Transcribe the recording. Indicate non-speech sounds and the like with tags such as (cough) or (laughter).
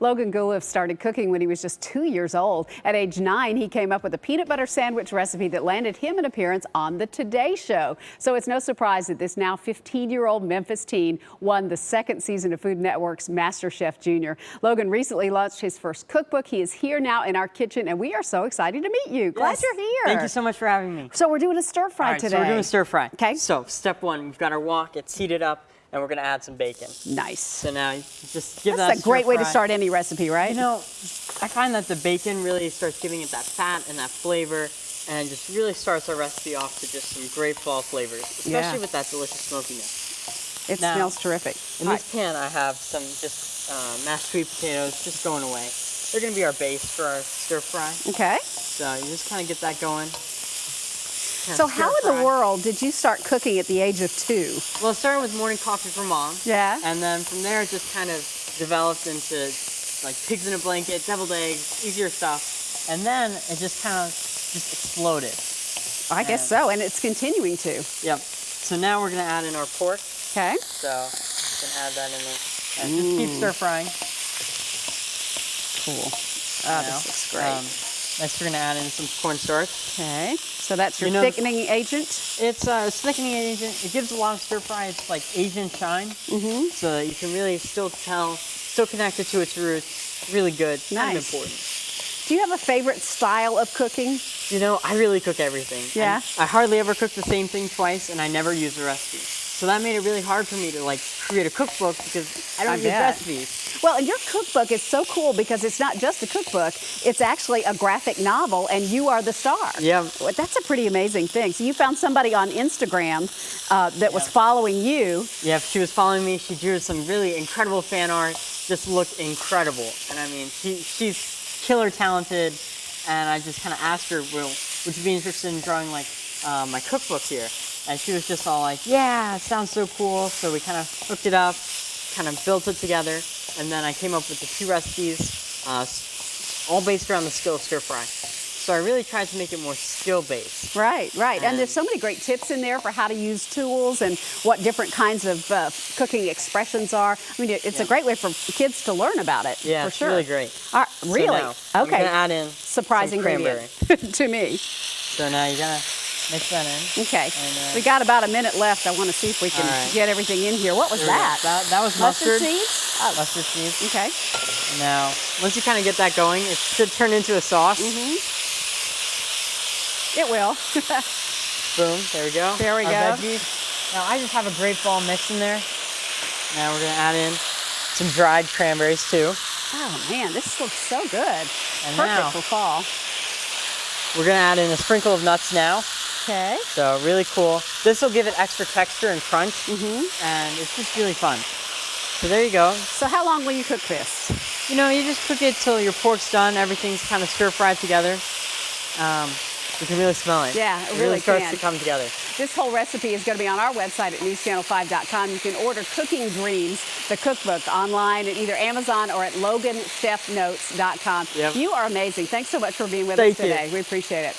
Logan Guleff started cooking when he was just two years old. At age nine, he came up with a peanut butter sandwich recipe that landed him an appearance on The Today Show. So it's no surprise that this now 15-year-old Memphis teen won the second season of Food Network's MasterChef Junior. Logan recently launched his first cookbook. He is here now in our kitchen, and we are so excited to meet you. Glad Yes. you're here. Thank you so much for having me. So we're doing a stir fry right, today. so we're doing a stir fry. Okay. So step one, we've got our wok. It's heated up, and we're gonna add some bacon. Nice. So now you just give That's that a great stir way to start any recipe, right? You know, I find that the bacon really starts giving it that fat and that flavor, and just really starts our recipe off to just some great fall flavors, especially Yeah. with that delicious smokiness. it now- smells terrific. In All this pan, I have some just uh, mashed sweet potatoes just going away. They're gonna be our base for our stir fry. Okay. So you just kind of get that going. So how in the world did you start cooking at the age of two? Well, it started with morning coffee for mom. Yeah. And then from there, it just kind of developed into like pigs in a blanket, deviled eggs, easier stuff. And then it just kind of just exploded. I guess so, and it's continuing to. Yep. So now we're gonna add in our pork. Okay. So you can add that in there. And just keep stir frying. Cool. Oh, this looks great. Um, next, we're gonna add in some cornstarch. okay. So that's your you know- thickening agent. It's a thickening agent. It gives a lot of stir fry. It's like Asian shine, Mm-hmm. so that you can really still tell, still connected to its roots. Really good. Kind of Nice. important. Do you have a favorite style of cooking? You know, I really cook everything. Yeah? I hardly ever cook the same thing twice, and I never use a recipe. So that made it really hard for me to like create a cookbook because I don't I use bet. recipes. Well, and your cookbook is so cool because it's not just a cookbook, it's actually a graphic novel, and you are the star. Yeah. That's a pretty amazing thing. So you found somebody on Instagram uh, that was following you. Yeah, she was following me. She drew some really incredible fan art. Just looked incredible. And I mean, she, she's killer talented. And I just kind of asked her, well, would you be interested in drawing like uh, my cookbook here? And she was just all like, yeah, it sounds so cool. So we kind of hooked it up, kind of built it together. And then I came up with the two recipes, uh, all based around the skill of stir fry. So I really tried to make it more skill based. Right, right. And, And- there's so many great tips in there for how to use tools and what different kinds of uh, cooking expressions are. I mean, it- it's a great way for kids to learn about it. Yeah, for it's sure. really great. All right, So really? now I'm okay. gonna add in Surprise some ingredient (laughs) to me. So now you're gonna mix that in. Okay. Uh, we got about a minute left. I want to see if we can right. get everything in here. What was go. that? That, that was Mustard mustard. seeds? Oh, Mustard seeds. okay. Now, once you kind of get that going, it should turn into a sauce. Mm-hmm. It will. (laughs) Boom, there we go. There we Our go. veggies. Now I just have a great fall mix in there. Now we're gonna add in some dried cranberries too. oh man, this looks so good. And Perfect now- for fall. We're gonna add in a sprinkle of nuts now. Okay. So really cool. This will give it extra texture and crunch, Mm-hmm. and it's just really fun. So there you go. So how long will you cook this? You know, you just cook it till your pork's done. Everything's kind of stir fried together. Um, you can really smell it. Yeah, it it really starts can. to come together. This whole recipe is going to be on our website at newschannel5.com. You can order Cooking Dreams, the cookbook, online at either Amazon or at loganchefnotes.com. Yep. You are amazing. Thanks so much for being with Thank us you. today. We appreciate it.